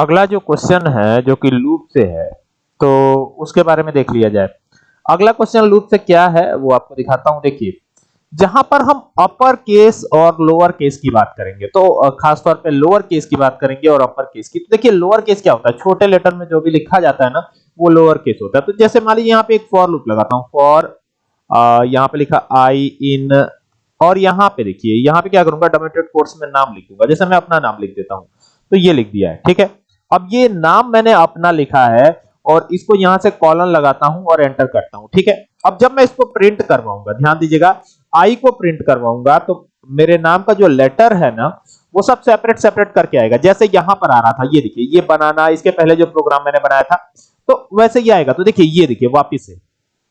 अगला जो क्वेश्चन है, जो कि लूप से है तो उसके बारे में देख लिया जाए। अगला क्वेश्चन लूप से क्या है, वो आपको दिखाता हूँ। देखिए, जहाँ पर हम अपर केस और लोअर केस की बात करेंगे तो खासतौर पे लोअर केस की बात करेंगे और अपर केस की। तो देखिए लोअर केस क्या होता है? छोटे लेटर में जो भी लिखा जाता है ना, वो लोअर केस होता है। तो जैसे मान लीजिए, यहाँ पे एक फॉर लूप लगाता हूँ। फॉर यहाँ पे लिखा आई इन और यहाँ पे देखिए, यहाँ पे क्या करूँगा? डोमेटेड कोर्स में नाम लिखूँगा। जैसे मैं अपना नाम लिख देता हूँ तो ये लिख दिया है, ठीक है? अब ये नाम मैंने अपना लिखा है और इसको यहाँ से कॉलन लगाता हूँ और एंटर करता हूँ, ठीक है? अब जब मैं इसको प्रिंट करवाऊँगा, ध्यान दीजिएगा आई को प्रिंट करवाऊँगा तो मेरे नाम का जो लेटर है ना, वो सब सेपरेट सेपरेट करके आएगा। जैसे यहाँ पर आ रहा था, ये देखिए, ये बनाना, इसके पहले जो प्रोग्राम मैंने बनाया था तो वैसे ही आएगा। तो देखिए, ये देखिए, वापिस से।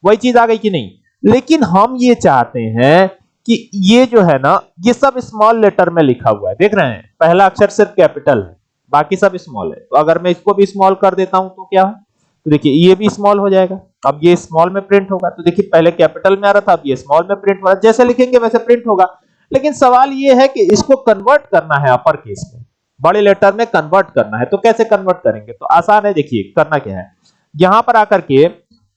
वही चीज़ आ गई कि नहीं? लेकिन हम ये चाहते हैं कि ये जो है ना, ये सब स्मॉल लेटर में लिखा हुआ है। देख रहे हैं? पहला अक्षर सिर्फ़ कैपिटल है। बाकी सब स्मॉल है। तो अगर मैं इसको भी स्मॉल कर देता हूँ तो क्या है? तो देखिए, ये भी स्मॉल हो जाएगा। अब ये स्मॉल में प्रिंट होगा। तो देखिए, पहले कैपिटल में आ रहा था, अब ये स्मॉल में प्रिंट हो रहा जैसे लिखेंगे वैसे प्रिंट होगा। लेकिन सवाल ये है कि इसको कन्वर्ट करना है अपर केस में। बड़े लेटर में कन्वर्ट करना है। तो कैसे कन्वर्ट करेंगे? तो आसान है, देखिए, करना क्या है? यहाँ पर आकर के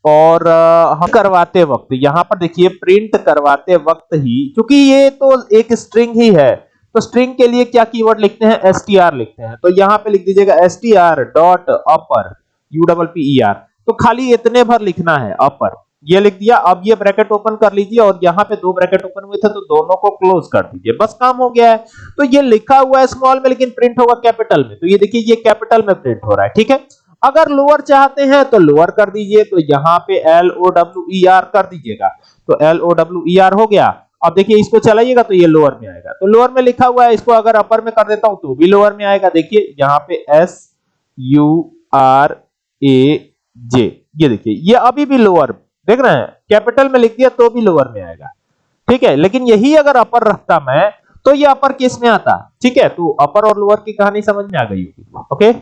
और हम करवाते वक्त, यहाँ पर देखिए प्रिंट करवाते वक्त ही क्योंकि ये तो एक स्ट्रिंग ही है तो स्ट्रिंग के लिए क्या कीवर्ड लिखते हैं? एसटीआर लिखते हैं। तो यहाँ पे लिख दीजिएगा STR dot upper U double P E R तो खाली इतने भर लिखना है अपर ये लिख दिया, अब ये ब्रैकेट ओपन कर लीजिए और यहाँ पे दो ब्रैकेट ओपन हुए थे तो दोनों को क्लोज कर दीजिए। बस काम हो गया है। तो ये लिखा हुआ है स्मॉल में, लेकिन प्रिंट होगा कैपिटल में। तो ये देखिए, ये कैपिटल में प्रिंट हो रहा है, ठीक है? अगर लोअर चाहते हैं तो लोअर कर दीजिए। तो यहाँ पे L O W E R कर दीजिएगा। तो L O W E R हो गया। अब देखिए, इसको चलाइएगा तो ये लोअर में आएगा। तो लोअर में लिखा हुआ है, इसको अगर अपर में कर देता हूँ तो भी लोअर में आएगा। देखिए, यहाँ पे S U R A J ये देखिए, ये अभी भी लोअर देख रहे हैं कैपिटल में लिख दिया तो भी लोअर में आएगा। ठीक है, लेकिन यही अगर अपर रखता मैं तो ये अपर केस में आता? ठीक है तो अपर और लोअर की कहानी समझ में आ गई होगी। ओके